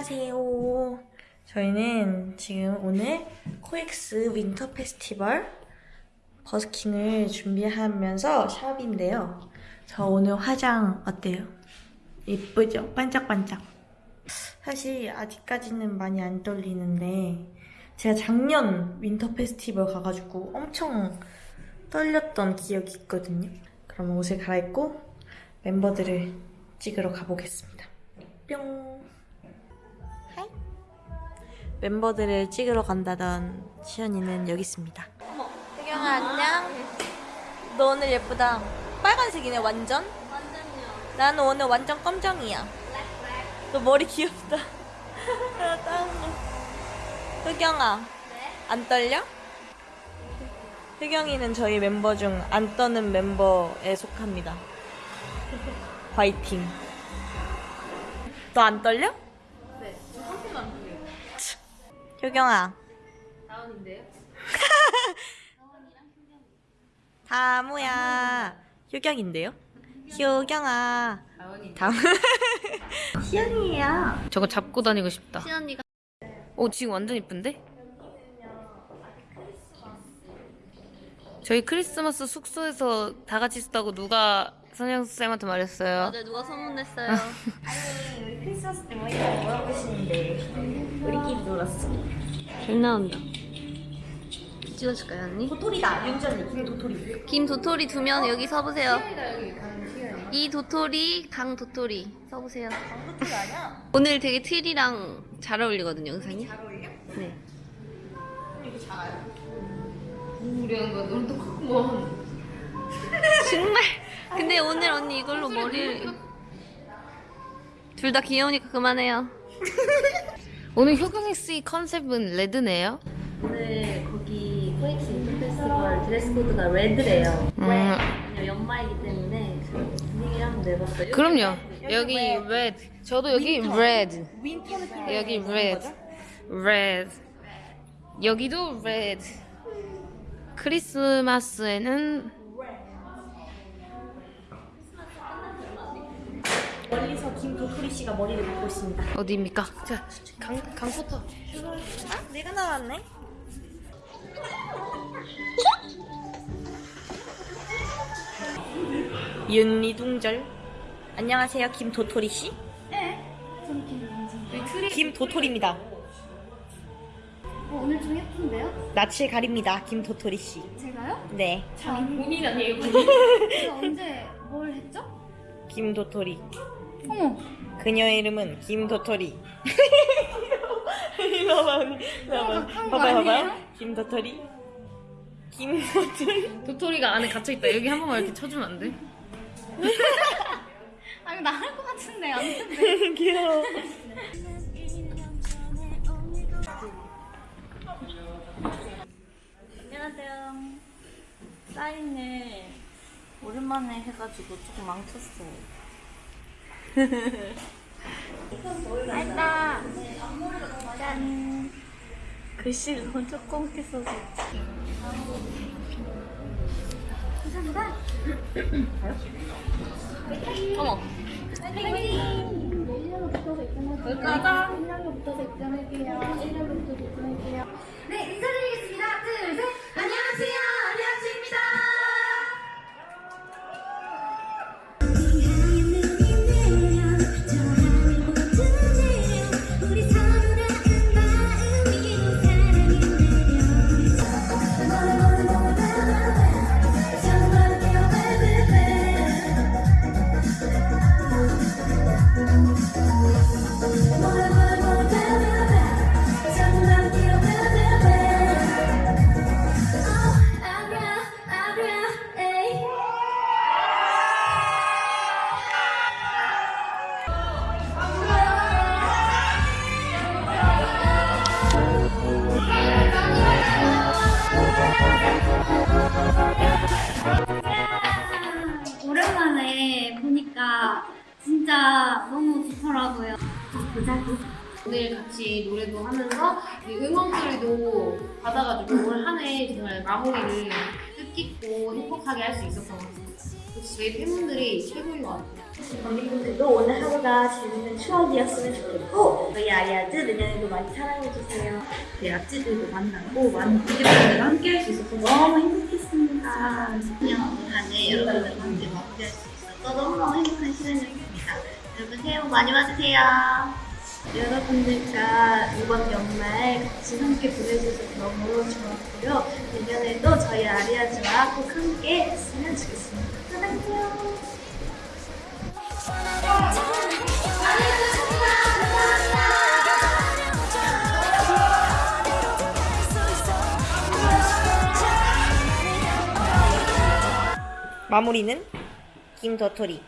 안녕하세요. 저희는 지금 오늘 코엑스 윈터 페스티벌 버스킹을 준비하면서 샵인데요. 저 오늘 화장 어때요? 예쁘죠? 반짝반짝. 사실 아직까지는 많이 안 떨리는데 제가 작년 윈터 페스티벌 가가지고 엄청 떨렸던 기억이 있거든요. 그럼 옷을 갈아입고 멤버들을 찍으러 가보겠습니다. 뿅. 멤버들을 찍으러 간다던 시연이는 여기 있습니다. 어머, 혜경아 안녕. 너 오늘 예쁘다. 빨간색이네 완전. 완전요. 나는 오늘 완전 검정이야. 너 머리 귀엽다. 아. 흑영아, 네? 안 떨려? 흑영이는 저희 멤버 중 안 떠는 멤버에 속합니다. 화이팅. 너 안 떨려? 효경아. 다운인데요? 다무야. 효경인데요? 효경아. 다음. 시연이에요. 저거 잡고 다니고 싶다. 신언니가 오 지금 완전 이쁜데? 저희 크리스마스 숙소에서 다 같이 있었다고 누가 선영 쌤한테 말했어요. 어제 누가 소문냈어요? 아니, 우리 크리스마스 때 모이라고 물어보시는데 우리끼리 놀았어. 잘 나온다. 찍어줄까요 언니? 도토리다. 윤전이 김 도토리. 김 도토리 두 명 여기 서보세요. 이 도토리, 강 도토리 서보세요. 강 도토리 아니야? 오늘 되게 트리랑 잘 어울리거든요 영상이. 잘 어울려? 네. 이렇게 작아요. 우리한 거 너무 똑같구만. 정말. 근데 오늘 언니 이걸로 머리를 둘다 귀여우니까 그만해요. 오늘 효경이 씨 컨셉은 red네요. 오늘 거기 코엑스 winter 페스티벌 드레스 코드가 red래요. 음. 연말이기 때문에 분위기를 한번 내봤어요. 그럼요. 여기 red. 저도 여기 컬러 여기 red. red. 여기도 red. 크리스마스에는 멀리서 김도토리 씨가 머리를 묶고 있습니다. 어디입니까? 자, 강 강포터. 아, 내가 나왔네. 윤리둥절. 안녕하세요, 김도토리 씨. 네. 김도토리입니다. 어, 오늘 좀 예쁜데요? 낯을 가립니다, 김도토리 씨. 제가요? 네, 본인 아니에요? 제가 언제 뭘 했죠? 김도토리. 어머, 그녀의 이름은 김도토리. 와봐, 언니. 봐봐요. 아니에요? 김도토리. 김도토리. 도토리가 안에 갇혀 있다. 여기 한 번만 이렇게 쳐주면 안 돼? 아 이거 나할 것 같은데 안 된대. 귀여워. 안녕하세요. 사인을 오랜만에 해가지고 조금 망쳤어요. 알다. 짠. 글씨를 너무 조그맣게 써서. 감사합니다. 어머. 가자. 1년부터 입장할게요. 1년부터 입장할게요. 네, 진짜 너무 좋더라고요. 보자고. 오늘 같이 노래도 하면서 이 응원글도 받아가지고 올 한 해 정말 마무리를 뜻깊고 행복하게 할 수 있었던 것 같습니다. 저희 팬분들이 최고인 것 같아요. 관객분들도 오늘 하루가 재밌는 추억이었으면 좋겠고 저희 아리아즈 내년에도 많이 사랑해주세요. 네, 아찌들도 만나고 많은 관객분들과 함께 할 수 있어서 너무 행복했습니다. 그냥 한해 여러분들 새해 복 많이 받으세요. 여러분들과 이번 연말 같이 함께 보내주셔서 너무 좋았고요. 내년에도 저희 아리아즈와 꼭 함께 했으면 좋겠습니다. 사랑해요. 마무리는 김더토리